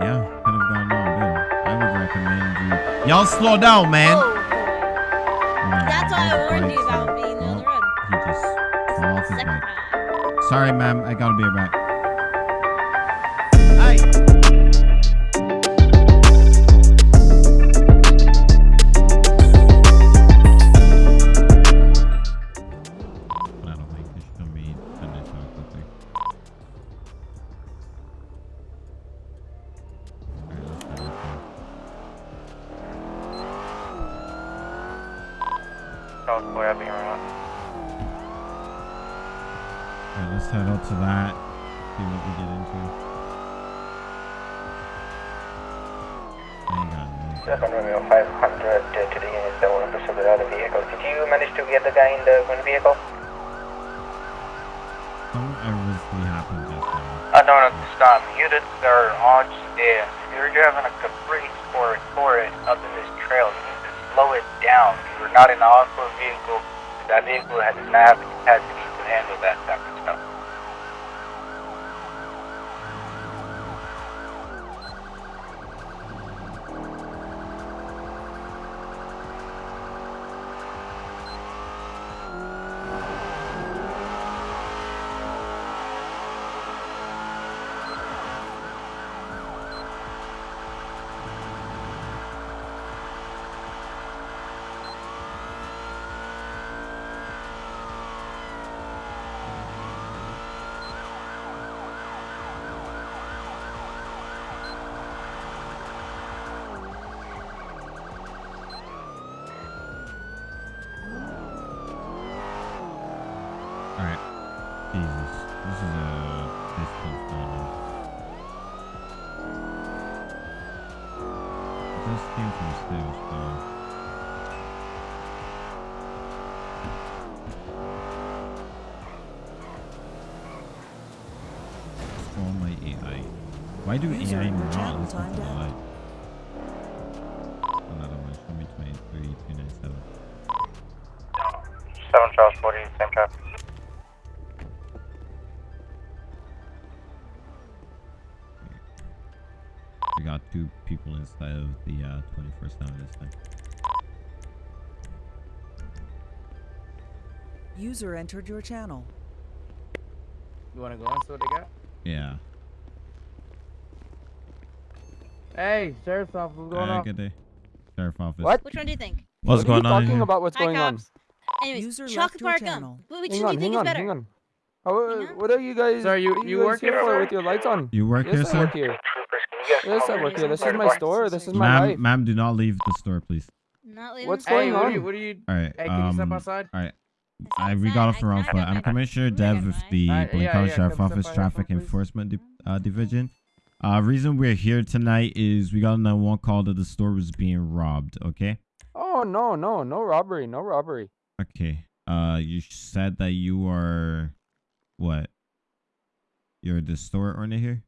Yeah, could have gone on better. I would recommend you. Y'all slow down, man. Oh, Oh, that's why I warned you about being on the road. He just fell off his bike. Sorry, ma'am. I gotta be right back. I Why do User AI in your not channel listen the light? Another one. Show me 23, 297. 7 Charles 40, same traffic. We got two people inside of the uh, 21st town this time. User entered your channel. You wanna go on see what they got? Yeah. Hey, sheriff's office, what's going Alright, on? good day. Sheriff office. What? Which one do you think? What's what going you on talking here? about? What's Hi, going on? cops. Anyways, User chocolate bar gum. Which Hang one on, do you think on, is better? hang on. How, Hang on. what are you guys? Sir, you- what are you guys work here here, for sir? with your lights on? You work yes, here, I sir? work here. Troopers, can you get Yes, I work here. This is my store. This is my life. Ma'am, ma'am, do not leave the store, please. Not leaving What's the going Hey, store. what on? are you, what are you, All right. hey, can you step um, outside? All right. I we got off the wrong foot. I'm Commissioner Dev of the Alright, Blaine yeah, County yeah, Sheriff Office Traffic. Enforcement Di- uh, Division. Uh, reason we're here tonight is we got a 911 call that the store was being robbed. Okay. Oh no, no, no robbery, no robbery. Okay. Uh, you said that you are what? You're the store owner here.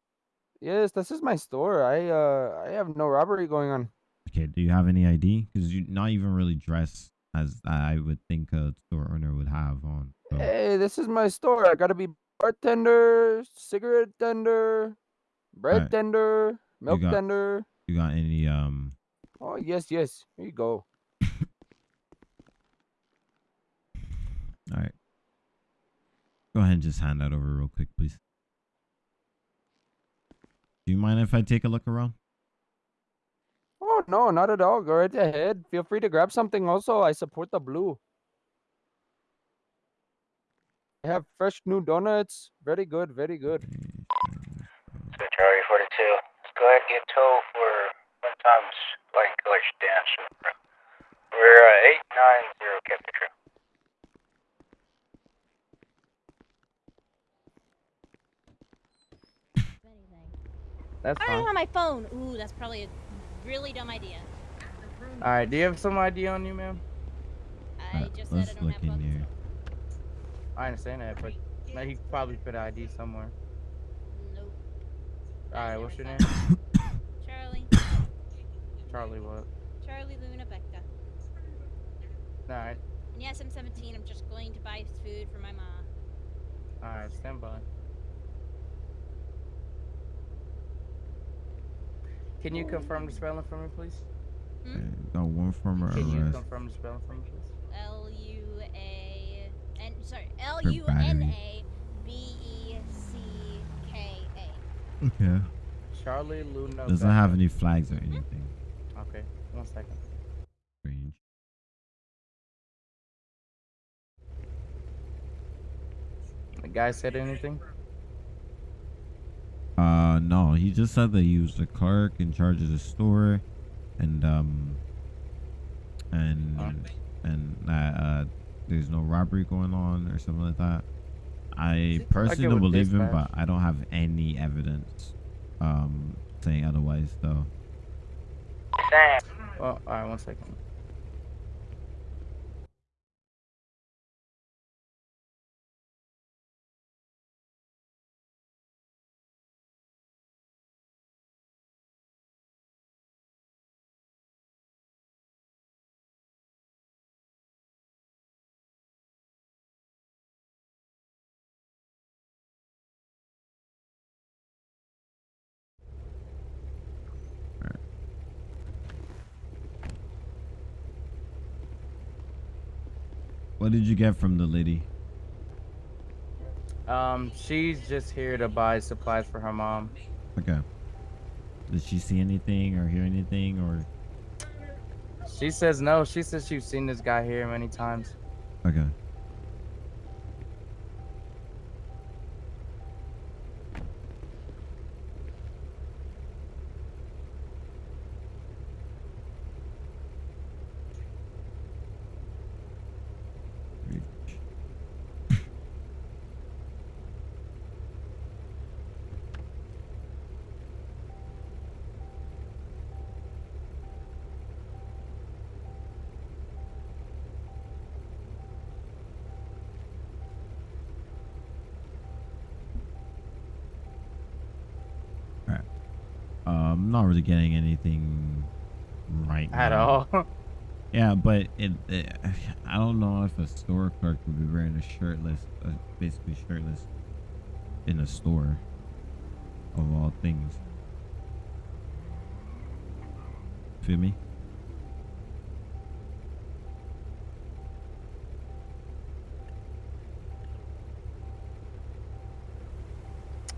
Yes, this is my store. I uh, I have no robbery going on. Okay. Do you have any ID? Because you're not even really dressed as I would think a store owner would have on. So. Hey, this is my store. I gotta be bartender, cigarette tender, bread Alright. tender, milk got- tender. You got any um? Oh yes, yes. Here you go. All right. Go ahead and just hand that over real quick, please. Do you mind if I take a look around? Oh no, not at all. Go right ahead. Feel free to grab something. Also, I support the blue. I have fresh new donuts. Very good, very good. So Charlie 42, let's go ahead and get tow for one times light color sedan. We're uh, 890 Captain Trail. That's I don't have my phone. Ooh, that's probably a really dumb idea. Alright, do you have some ID on you, ma'am? I Uh, just said I don't look have in phones. here. I understand that, but he probably put an ID somewhere. Nope. Alright, what's your name? Charlie. Charlie what? Charlie Luna Becca. Alright, And yes, I'm 17. I'm just going to buy food for my mom. alright, stand by. Can you confirm the spelling for me, please? Hmm? Uh, okay, Got one former Can you arrest. confirm the spelling for me, please? L U A N. Sorry, L U N A Okay. Charlie Luna. Doesn't have any flags or anything Okay, one second. strange. The guy said anything? Uh, no, he just said that he was the clerk in charge of the store, and um, and and that uh, there's no robbery going on or something like that. I personally it don't believe him, dispatch. but I don't have any evidence um saying otherwise, though. Well, alright, one second. What did you get from the lady? Um, she's just here to buy supplies for her mom. Okay. Did she see anything or hear anything or? She says no. She says she's seen this guy here many times. Okay. Alright. Uh, I'm not really getting anything right At now. all. Yeah, but it, it, I don't know if a store clerk would be wearing a shirtless, uh, basically shirtless, in a store. Of all things. Feel me?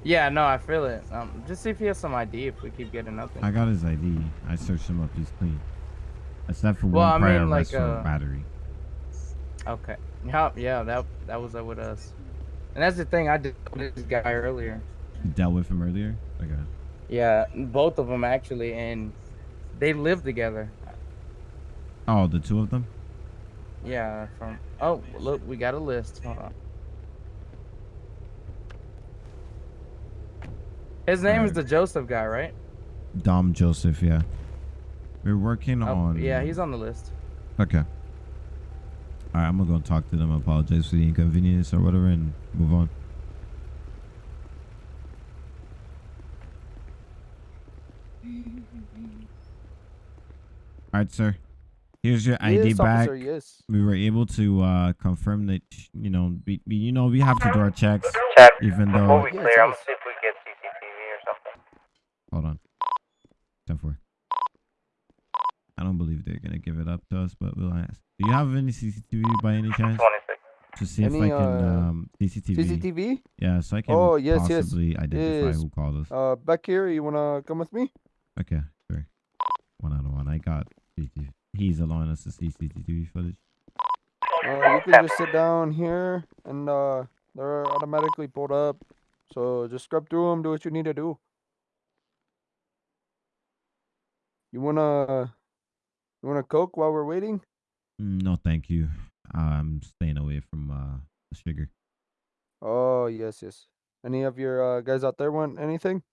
Yeah, no, I feel it. Um, just see if he has some ID. If we keep getting nothing. I got his ID. I searched him up. He's clean. Except for Well, I one prior mean, like, uh, battery. Okay. Yeah, yeah, that that was uh, with us. And that's the thing. I did with this guy earlier. You dealt with him earlier. Okay. Yeah, both of them actually, and they live together. Oh, the two of them. Yeah, from. Oh, look, we got a list. Hold on. His name is the Joseph guy, right? Dom Joseph. Yeah. We're working Oh, on. yeah, he's on the list. Okay. All right, I'm gonna go talk to them. Apologize for the inconvenience or whatever, and move on. All right, sir. Here's your ID yes, back. officer, yes. We were able to uh, confirm that you know, we, we, you know, we have to do our checks, check. even Before though. we Yes, I'm gonna see if we get CCTV or something. Hold on. Ten four. I don't believe they're gonna give it up to us, but we'll ask. Do you have any CCTV by any chance? 26. To see if I can uh, um CCTV. CCTV? Yeah, so I can Oh, yes, yes. possibly identify Yes. who called us. Uh, back here, you wanna come with me? Okay, sure. One out of one. I got CCTV. He's allowing us to see CCTV footage. Uh, you can just sit down here, and uh, they're automatically pulled up. So just scrub through them, do what you need to do. You wanna, you wanna coke while we're waiting? Mm, No, thank you. I'm staying away from uh the sugar. Oh yes, yes. Any of your uh, guys out there want anything?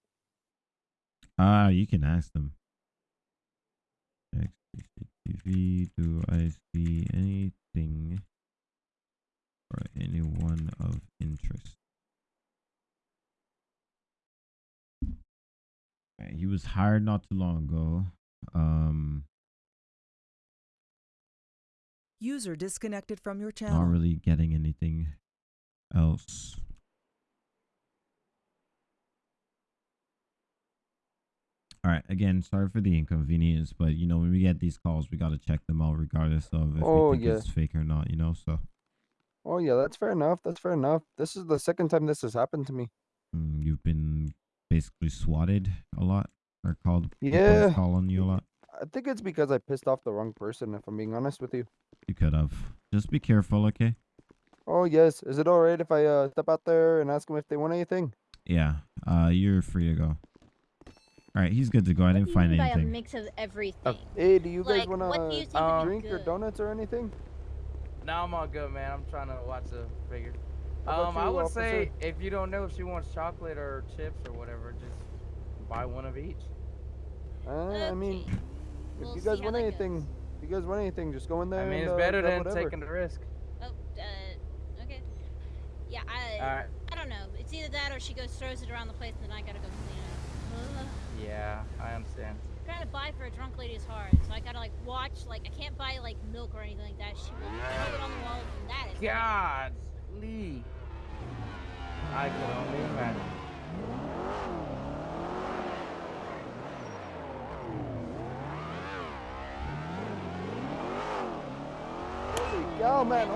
Ah, you can ask them. CCTV. Do I see anything or anyone of interest? He was hired not too long ago. Um, User disconnected from your channel. not really getting anything else. All right. Again, sorry for the inconvenience, but you know when we get these calls, we gotta check them out regardless of if Oh, we think yeah. it's fake or not. You know, so Oh yeah, that's fair enough. That's fair enough. This is the second time this has happened to me. mm, you've been basically swatted a lot or called Yeah. call on you a lot. I think it's because I pissed off the wrong person. If I'm being honest with you. You could have. Just be careful, okay? Oh yes. Is it all right if I uh, step out there and ask them if they want anything? Yeah. Uh, you're free to go. All right, he's good to go. I didn't do you find mean by a mix of everything? Hey, do you guys Like, wanna what do you Um, would be drink or donuts or anything? No, I'm all good, man. I'm trying to watch the figure. How about Um, I would officer? say if you don't know if she wants chocolate or chips or whatever, just buy one of each. Uh, I mean, if We'll you guys want anything, goes. if you guys want anything, just go in there. I mean, and, it's uh, better grab than whatever. taking the risk. Oh, uh, okay. Yeah, I, Alright. I don't know. It's either that or she goes throws it around the place and then I gotta go clean it up. Ugh. Yeah, I understand. Trying to buy for a drunk lady is hard, so I gotta like watch. Like I can't buy like milk or anything like that. She will throw it on the wall, and that is. God, Lee. I could only imagine. Holy man!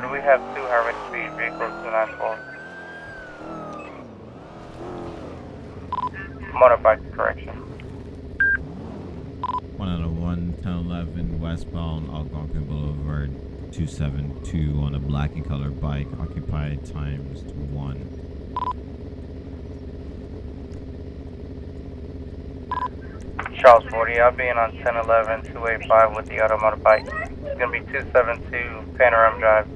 Do we have two Harvard Speed vehicles, 294? Motorbike correction. One out of one, 10, 11, westbound Algonquin Boulevard, 272 on a black and color bike, occupied times one. Charles 40, I'll be in on 1011 285 with the automotive bike. It's gonna be 272 Panorama Drive.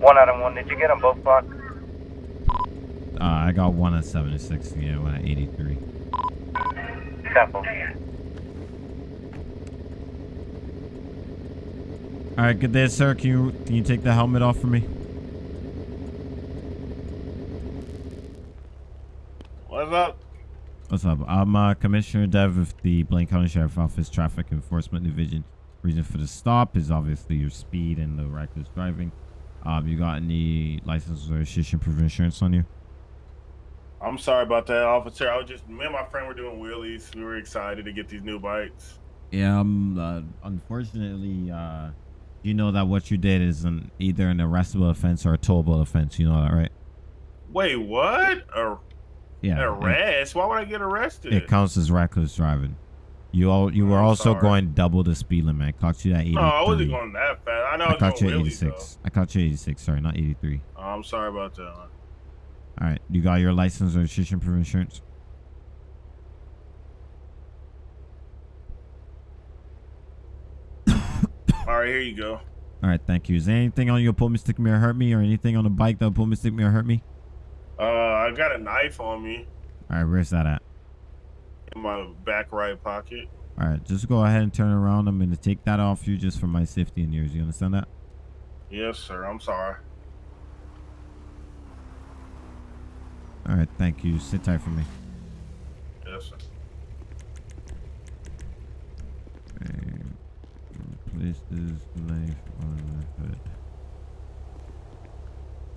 One out of one. Did you get them both blocked? Uh, I got one at 76, yeah, one at 83. Temple. All right, good day, sir. Can you can you take the helmet off for me? What's up? What's up? I'm uh, Commissioner Dev of the Blaine County Sheriff Office Traffic Enforcement Division. Reason for the stop is obviously your speed and the reckless driving. Um, you got any license or registration proof of insurance on you? I'm sorry about that, officer. I was just me and my friend were doing wheelies. We were excited to get these new bikes. Yeah, um, uh, unfortunately, uh, you know that what you did is an either an arrestable offense or a towable offense. You know that, right? Wait, what? A, Yeah. an it- arrest? Why would I get arrested? It, counts as reckless driving. You all you were I'm also sorry. going double the speed limit. I caught you at 83. no, I wasn't going that fast. I know I I caught you at wheelies 86. I caught you at 86. Sorry, not 83. Oh, I'm sorry about that. All right. You got your license or registration proof of insurance? All right, here you go. All right. Thank you. Is there anything on your pull me, stick me, or hurt me, or anything on the bike that pull me, stick me, or hurt me? Uh, I got a knife on me All right. Where's that at? in my back right pocket. All right. Just go ahead and turn around. I'm going to take that off you just for my safety and yours. You understand that? Yes, sir. I'm sorry. All right. Thank you. Sit tight for me. Yes, sir. Okay. Place this knife on the hood.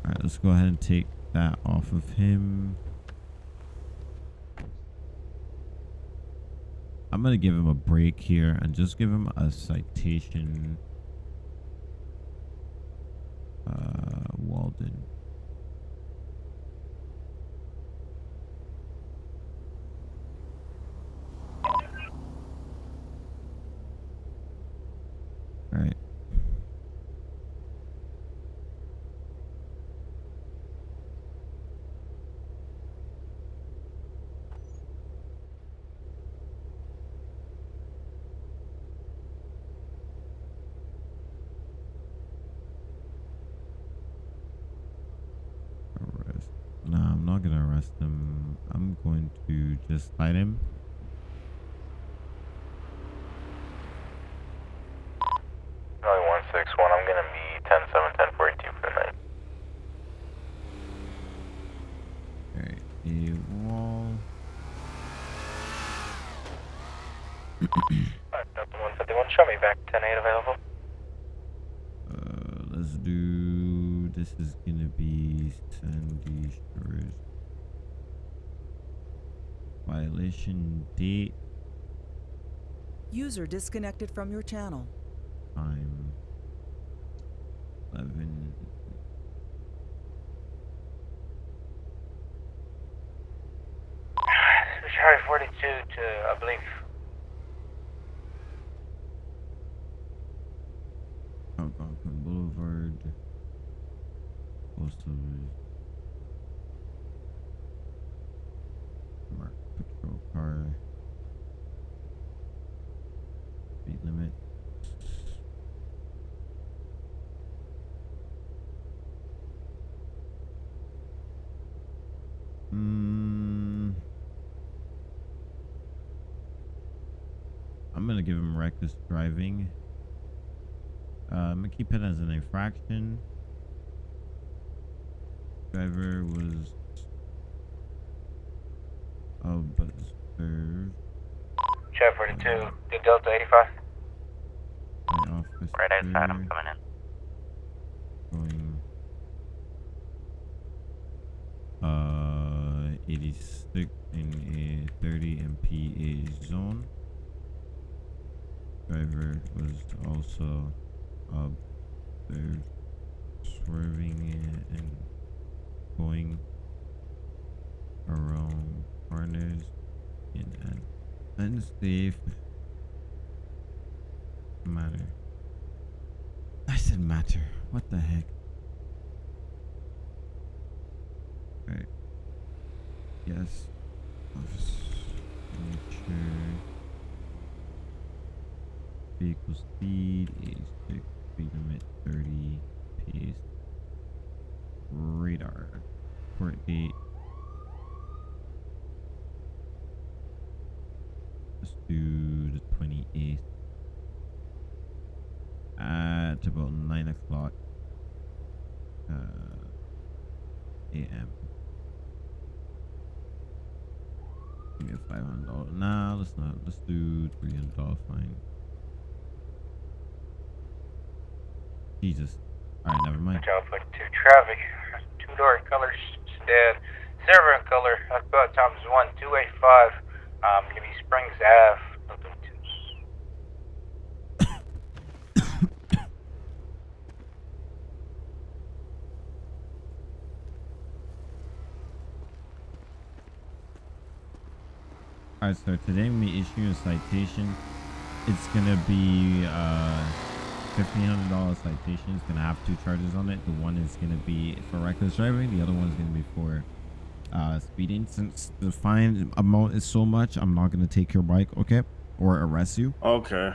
Alright, let's go ahead and take that off of him. I'm gonna give him a break here and just give him a citation. Uh, Walden. Alright. Arrest. Nah, I'm not gonna arrest him. I'm going to fight him. Only 161. I'm gonna be 10 7 10 42 for the night. Alright, a wall. Alright, 151. Show me back 10 8 available. Uh, let's do. This is gonna be Sandy Shores. Violation date, User disconnected from your channel. time. 11. Charlie 42 to, I believe, Algonquin Boulevard. Postal. Mark patrol car. Speed limit. Mm. I'm gonna give him reckless driving. Uh, I'm gonna keep it as an infraction. Driver was observed Charlie 42 to Delta 85. Right outside, I'm coming in. going uh 86 in a 30 mph zone. Driver was also uh, observed swerving and going around corners in an unsafe manner. I said matter. What the heck? Right. Yes. Office. Vehicle speed is. Speed limit thirty. Pace. Radar. Court date. Let's do the twenty eighth at about nine o'clock uh, a.m. Give me a five hundred dollar. Nah, let's not. Let's do three hundred dollar fine. Jesus. All right, never mind. Charlie 42 traffic. Two door color sedan. Silver in color. About times 1 285. Um, gonna be Springs Ave. Nothing twos. All right, so today when we issue a citation. It's gonna be uh fifteen hundred dollar citation. is gonna have two charges on it. The one is gonna be for reckless driving. The other one is gonna be for uh speeding. Since the fine amount is so much, I'm not gonna take your bike, okay, or arrest you. Okay.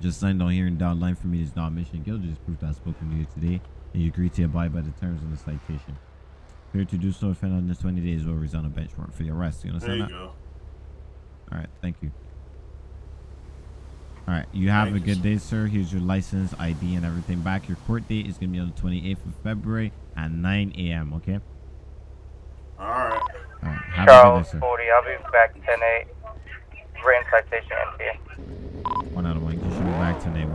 Just signed on here and down line for me is not mission guilt. Just proof that I spoken to you today, and you agree to abide by the terms of the citation. Failure to do so, offend under 20 days will result in a bench warrant for your arrest. You understand There you that? go. All right, thank you. All right. You have Thank a good day, sir. Here's your license, ID, and everything back. Your court date is going to be on the 28th of February at 9 a.m., okay? All right. All right. Have Charles, a good day, sir. 40. I'll be back 10-8. Written citation, NPA. One out of one. You should be back 10-8.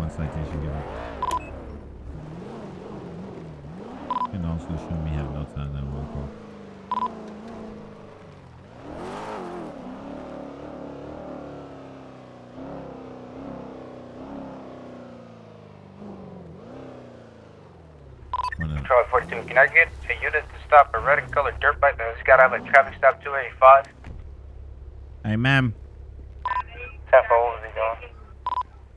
Charlie 42. Can I get a unit to stop a red and colored dirt bike that's got out of a traffic stop 285? Hey, ma'am. 10 for what was he going?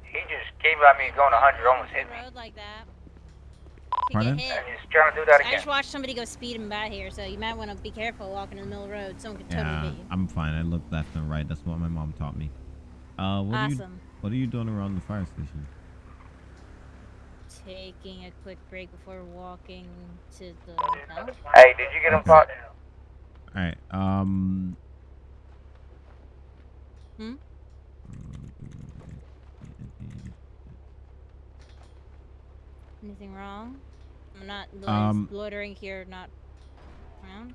He just came by me going 100, almost hit me. road like that. Could Pardon? get hit. And he's trying to do that again. I again. just watched somebody go speeding by here, so you might want to be careful walking in the middle of the road. Someone could totally Yeah, hit you. I'm fine. I look left and right. That's what my mom taught me. Uh, what are you Awesome. What are you doing around the fire station? Taking a quick break before walking to the hotel. Hey, did you get him caught? All right. Um. Hmm? Anything wrong? I'm not loitering, Um, loitering here, not around.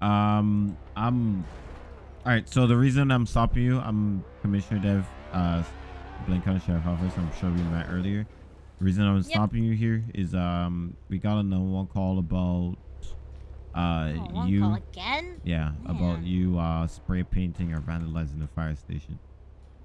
Um. I'm. All right. So the reason I'm stopping you, I'm Commissioner Dev. Uh, Blaine County Sheriff Office. I'm sure we met earlier. The reason I was Yep. stopping you here is um we got a no one call about uh Oh, you call again? yeah about you uh spray painting or vandalizing the fire station.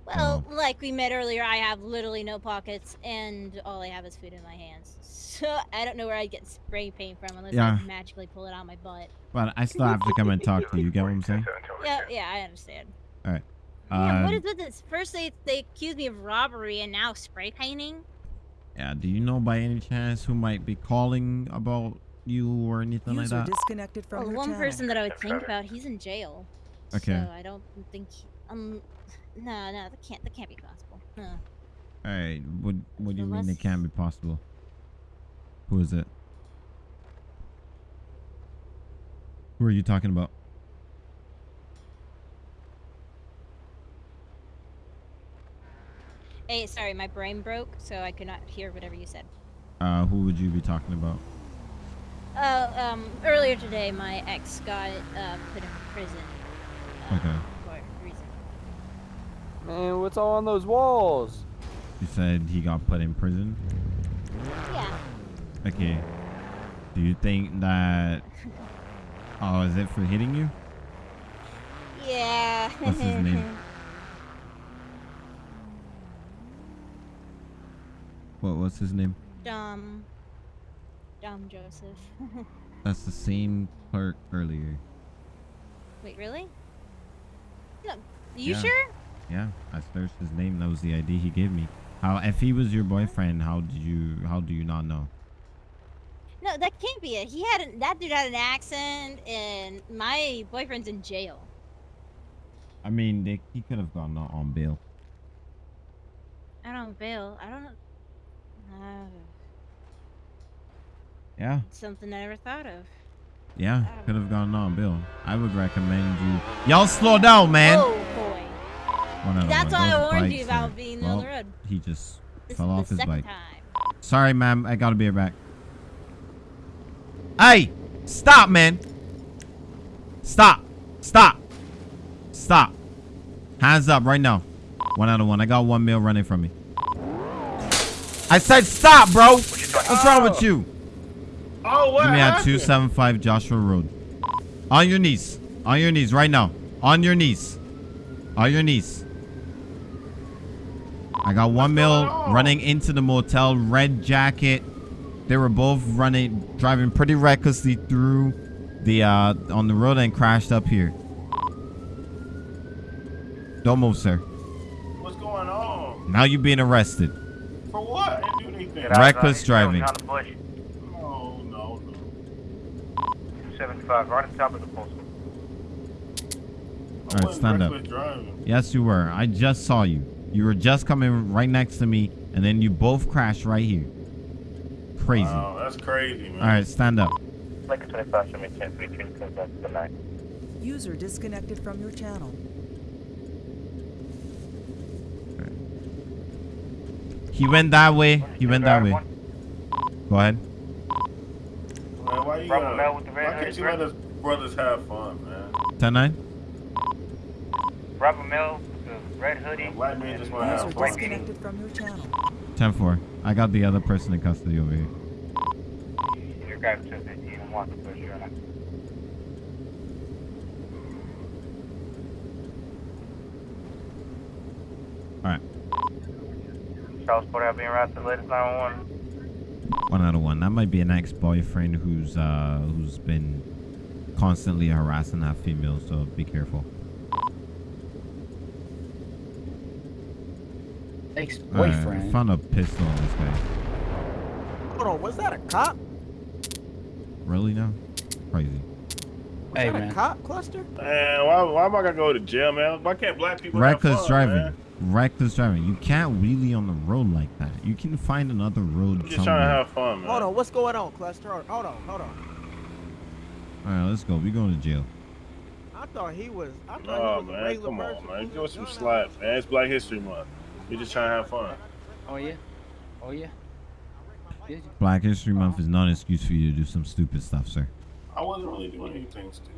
Well, like we met earlier, I have literally no pockets, and all I have is food in my hands. So I don't know where I'd get spray paint from unless Yeah. I magically pull it out of my butt. But I still have to come and talk to you. You get what I'm saying? Yeah, yeah, I understand. All right. Man, what Um, is with this? First they they accuse me of robbery, and now spray painting. yeah. Do you know by any chance who might be calling about you or anything like User that? disconnected from Well, your one channel. person that I would think about, he's in jail. Okay. So I don't think. He, um, no, no, that can't that can't be possible. No. All right. What What do you mean it can't be possible? Who is it? Who are you talking about? Hey, sorry, my brain broke, so I could not hear whatever you said. Uh, who would you be talking about? Uh, um, earlier today, my ex got uh, put in prison. Uh, Okay. For a reason. Man, what's all on those walls? You said he got put in prison. Yeah. Okay. Do you think that? Oh, is it for hitting you? Yeah. What's his name? What? What's his name? Dom. Dom Joseph. That's the same clerk earlier. Wait, really? No. You Yeah. sure? Yeah, I searched his name. That was the ID he gave me. How? If he was your boyfriend, how did you? How do you not know? No, that can't be it. He had an, that dude had an accent, and my boyfriend's in jail. I mean, they, he could have gone on bail. I don't bail. I don't Yeah, something I never thought of. yeah, could have gone on Bill. I would recommend you. Y'all slow down, man. Oh boy. That's why I warned you about being on the road. He just This fell off his bike. time. Sorry, ma'am. I gotta be right back. Hey, stop, man. Stop. Stop. Stop. Hands up right now. One out of one. I got one mil running from me. I said stop, bro. What's wrong with you? Oh, what Give me at 275 Joshua Road. On your knees. On your knees right now. On your knees. On your knees. I got one mil on? running into the motel. Red jacket. They were both running, driving pretty recklessly through the uh on the road and crashed up here. Don't move, sir. What's going on? Now you're being arrested. For what? I didn't do anything. Reckless driving. On the bush. No, no, no. 275, right on top of the post. All right, stand up. Driving. Yes, you were. I just saw you. You were just coming right next to me, and then you both crashed right here. Crazy. Wow, that's crazy, man. All right, stand up. Lincoln 25, show me 10 3 3 good night. User disconnected from your channel. He went that way. He went that way. Go ahead. Man, why you Bravo gotta, with the why can't you let us brothers have fun, man? 10 9. Bravo Mill, the red hoodie. And black men just want to have fun. disconnected from your channel. 10 4. I got the other person in custody over here. Your guy took it. You don't to push your Charles Porter being routed to the latest 911. One out of one. That might be an ex-boyfriend who's uh who's been constantly harassing that female. So be careful. All right, Ex-boyfriend. found a pistol on this guy. Hold on, was that a cop? Really now? Crazy. Was Hey, that man. a cop cluster? Man, why, why am I gonna go to jail, man? Why can't black people Reckless have fun, driving. Man? Reckless driving. You can't wheelie on the road like that. You can find another road I'm just trying to have fun, man. Hold on, what's going on, cluster? Hold hold on, hold on. All right, let's go. We going to jail. I thought he was. I thought No, he was a man, regular come on, person. man. who Give us some gun out. slack, man. It's Black History Month. We just trying to have fun. Oh yeah. Oh yeah. Did you? Black History Month is not an excuse for you to do some stupid stuff, sir. I wasn't really doing anything stupid.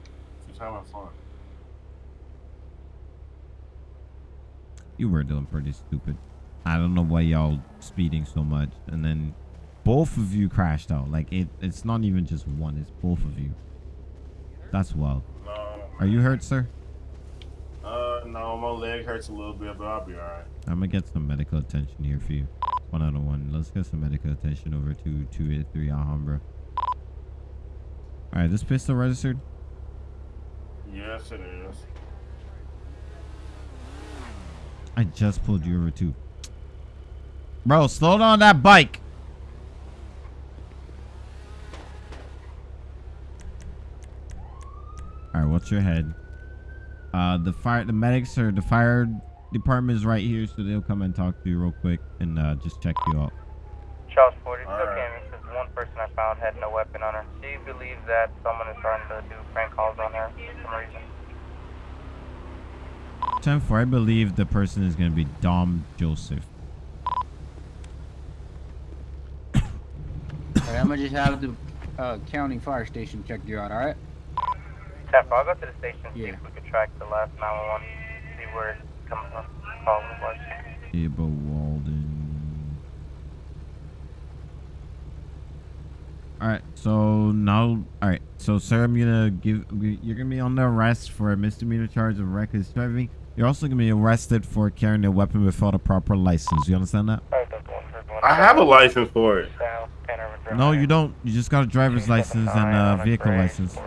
Just having fun. You were doing pretty stupid. I don't know why y'all speeding so much. And then both of you crashed out. Like it, it's not even just one. It's both of you. That's wild. No, Are you hurt, sir? uh, no, my leg hurts a little bit, but I'll be alright. I'm gonna get some medical attention here for you. One out of one. Let's get some medical attention over to 283 Alhambra. Alright, this pistol registered? Yes, it is. I just pulled you over too. Bro, slow down that bike. Alright, what's your head? Uh the fire the medics or the fire department is right here, so they'll come and talk to you real quick and uh just check you out. Charles 40, it's Alright. okay. This is one person I found had no weapon on her. She believes that someone is starting to do prank calls on her for some reason? 10 4, I believe the person is gonna be Dom Joseph. Alright, I'm gonna just have the uh, county fire station check you out, alright? 10 I'll go to the station see Yeah. if we can track the last 911, see where it's coming from. Call was. Aba Walden. Alright, so now, alright, so sir, I'm gonna give, you're gonna be on the arrest for a misdemeanor charge of reckless driving. You're also gonna be arrested for carrying a weapon without a proper license. You understand that? I have a license for it. No, you don't. You just got a driver's license and a vehicle license.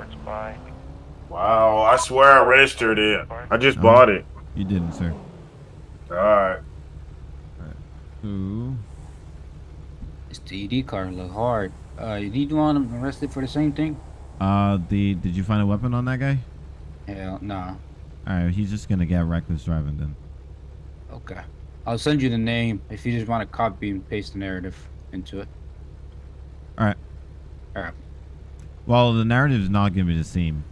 Wow, I swear I registered it. I just Oh. bought it. You didn't, sir. Alright. Ooh. This TED card look hard. Uh, did you want him arrested for the same thing? Uh, the did you find a weapon on that guy? Hell, nah. All right, he's just gonna get reckless driving then. Okay. I'll send you the name if you just want to copy and paste the narrative into it. All right. All right. Well, the narrative is not gonna be the same.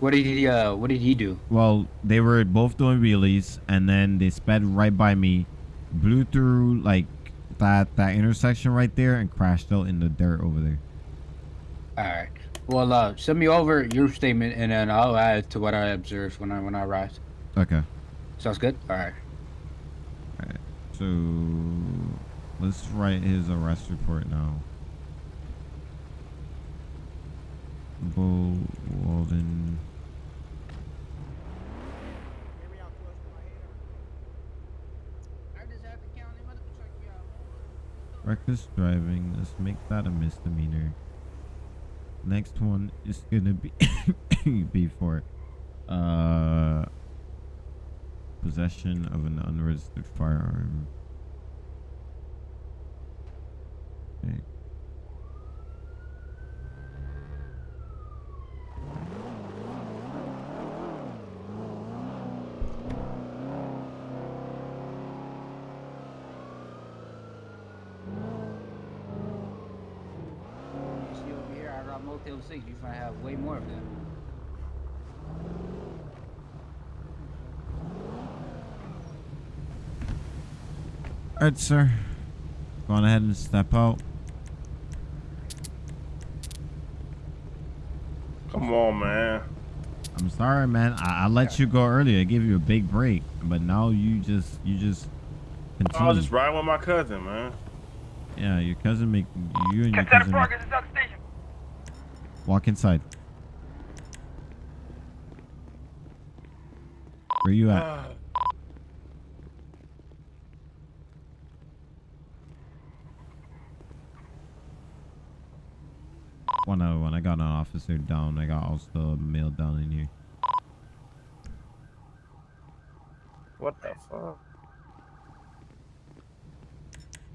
What did he uh what did he do? Well, they were both doing wheelies, and then they sped right by me, blew through like that that intersection right there, and crashed out in the dirt over there. All right. Well, uh send me over your statement and then I'll add to what I observed when I when I arrived. Okay. Sounds good? All right. Alright, so let's write his arrest report now. Bo Walden. Reckless driving. Let's make that a misdemeanor. Next one is gonna be be for uh possession of an unregistered firearm. Okay. See over here, I got Motel 6. You might have way more of them. Alright, sir. Go on ahead and step out. Come on, man. I'm sorry, man. I, I let you go earlier. I gave you a big break, but now you just you just I was just riding with my cousin, man. Yeah, your cousin make you and your cousin make- walk inside. Where you at? Ah. One other one. I got an officer down. I got also a male down in here. What the fuck?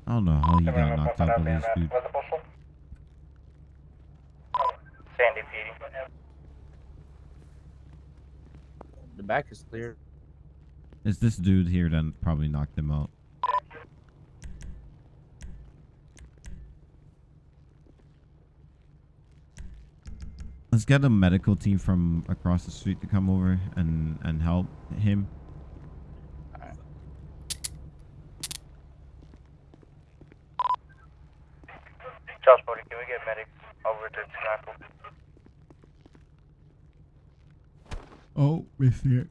I don't know how he got knocked out by this dude. Sandy PD. The back is clear. It's this dude here that probably knocked him out. Let's get a medical team from across the street to come over and and help him. Charles 40, can we get medics over to Snackle? Oh, missed it.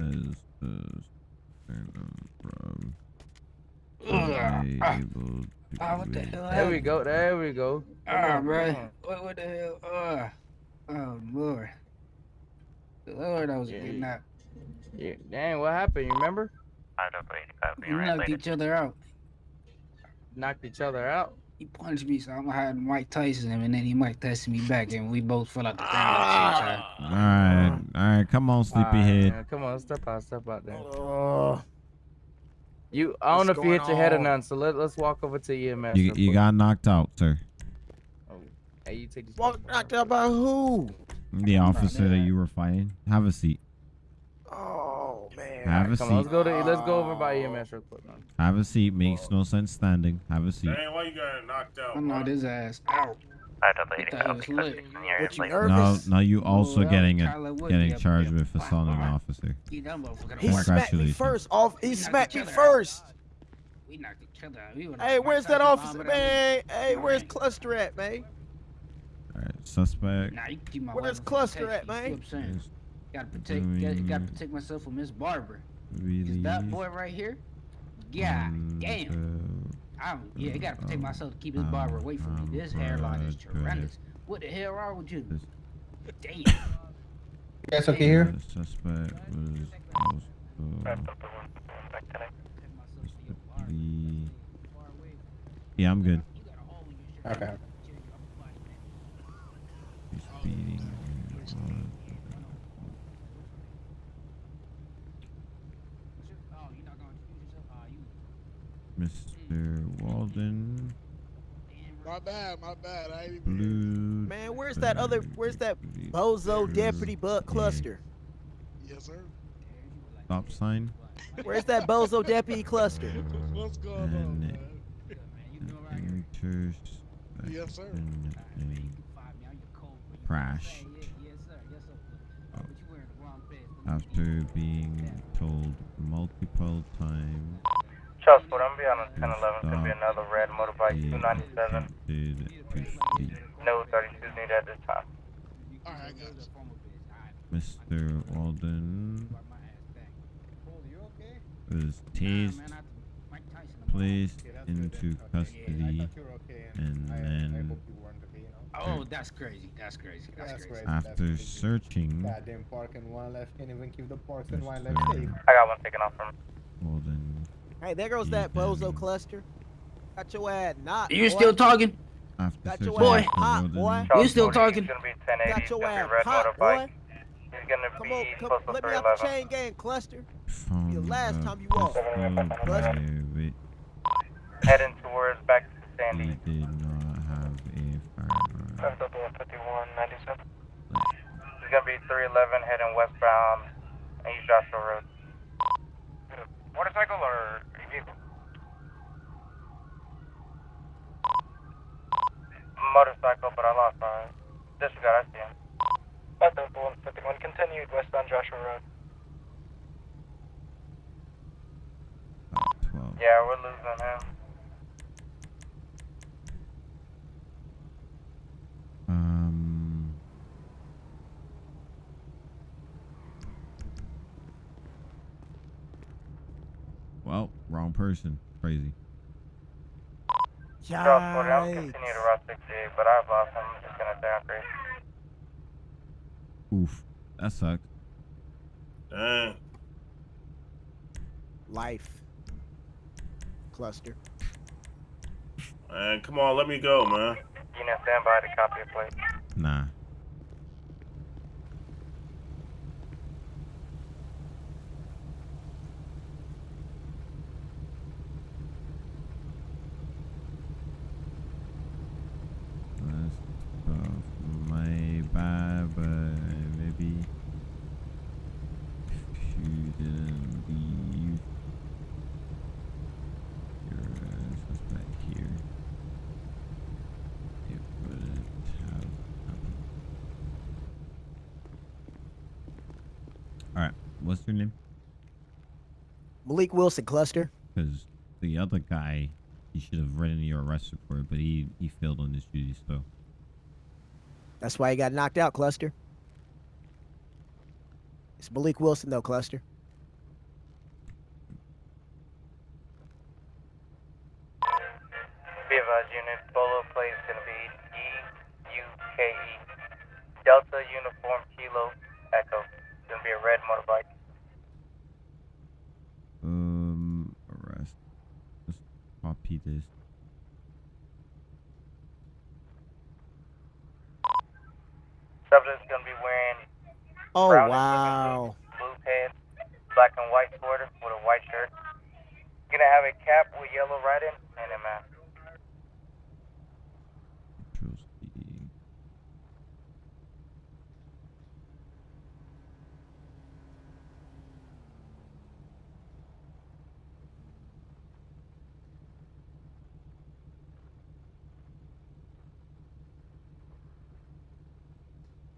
as the sternum from Ugh, ah, able to ah, what the read. hell There we go. There we go. Come Ah, on, bro. What, what the hell? Uh, oh, Lord. Lord, I was Yeah, getting yeah. out. Yeah, dang, what happened? You remember? I don't We knocked each other out. Knocked each other out. He punched me, so I'm hiding Mike Tyson him, and then he Mike Tyson me back, and we both fell out the ground at the same time. All right, all right, come on, Alright, sleepyhead. man, Come on, step out, step out there. Oh, You, I don't know if you hit your head or going none, so let, let's walk over to EMS. You you got knocked out, sir. Oh, Hey, you take this. Walk knocked out by who? The officer that that. you were fighting. Have a seat. Oh man. Have a Come on, let's seat. go to let's go over by EMS real quick, man. Have a seat. Makes no sense standing. Have a seat. Dang, why you got knocked out? I know bro? this ass out. I Thought he was lit. What you Now, nervous? now you also well, getting a, getting charged with assaulting an officer. You dumb motherfucker. He smacked me Congratulations. first. Off. He smacked me each other out. first. We knocked each other out. Hey, where's that officer, man? Hey, where's Cluster at, man? All right, suspect. Nah, you can keep my Where's weapon Cluster at, man? You see what I'm saying? is Gotta protect, gotta, gotta protect myself from Miss Barber. Cause Really. that boy right here, God mm, on damn. I'm, yeah, I gotta protect myself to keep Miss um, Barber away from me. This hairline is Barber. tremendous. What the hell wrong with you? This- Damn. You guys okay here? The suspect was also the. Yeah, I'm good. Okay. He's beating. Mr. Walden. My bad, my bad. I ain't even. Blue. Man, where's that other? Where's that bozo deputy Buck Cluster? Yes, sir. Stop sign. Where's that bozo deputy Cluster? What's going on, And man? Intersection Yes, sir. and crash. After being told multiple times. Charles Ford, I'm gonna be on 1011. Could be ah. another red motorbike, he 297. attempted to flee. No 32s needed at this time. Alright, I got you. Mr. Walden was tased, placed into custody, and then Oh, that's crazy. That's crazy. That's, That's crazy. crazy. after searching, Goddamn park and one left. Can't even keep the parks and one left safe. I got one taken off from Walden, Hey, there goes that mm-hmm. bozo Cluster. Got your ass knocked. You boy. still talking? Got your Boy. ass Mr. hot, Walden, boy. You still talking? He's gonna be 1080. Got your gonna ass hot, boy. He's gonna Come be on, come, postal let me out the chain gang Cluster. found the last a time you walked. pistol Cluster. Heading towards back to He Sandy. did not have a firearm. FW 5197. He's gonna be 311 heading westbound East Joshua Road. Motorcycle or vehicle? Motorcycle, but I lost my disregard. I see him. FW 151 continued westbound Joshua Road. Yeah, we're losing him. Um. Well, wrong person. Crazy. Charles Ford, I'm continue to Route 68, but I've lost him. I'm gonna say Oof. That sucked. Dang. Life. Cluster. Man, come on, let me go, man. You know, stand by to copy a plate. Nah. That's off my bad, but maybe if you didn't leave your suspect here, it wouldn't have happened. Alright, what's your name? Malik Wilson Cluster. Because the other guy, he should have written your arrest report, but he, he failed on his duty, so. That's why he got knocked out, Cluster. It's Malik Wilson though, Cluster. Repeat this. Subject's gonna be wearing Oh Brown wow. blue pants, black and white sweater with a white shirt. Gonna have a cap with yellow writing and a mask. Control C.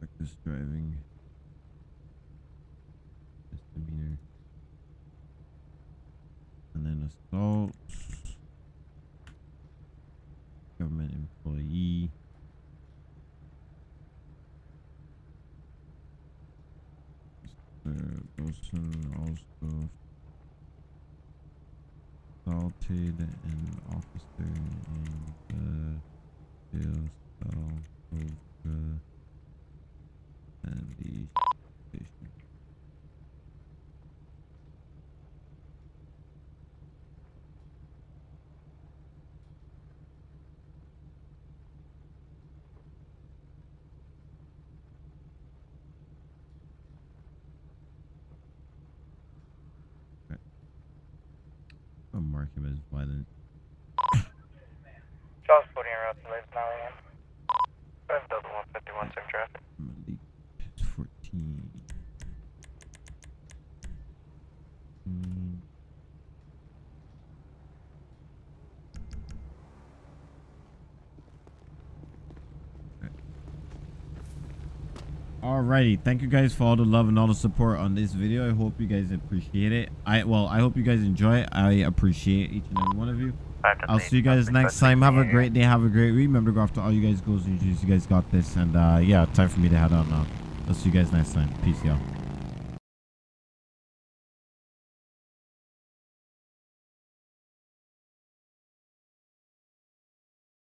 Reckless driving. Misdemeanor. And then assault. Government employee. Mr. Wilson also assaulted an officer in the jail cell over and the station. I'll mark him as violent. Charles 40 and Russell Lake, 9 a.m. That's double 151 same traffic. Malik 14. Mm. Alrighty, thank you guys for all the love and all the support on this video. I hope you guys appreciate it. I well, I hope you guys enjoy it. I appreciate each and every one of you. I'll see you guys next time. Have a great day. Have a great week. Remember to go after all you guys goals and. You guys got this. And uh, yeah, time for me to head out now. I'll see you guys next time. Peace, y'all.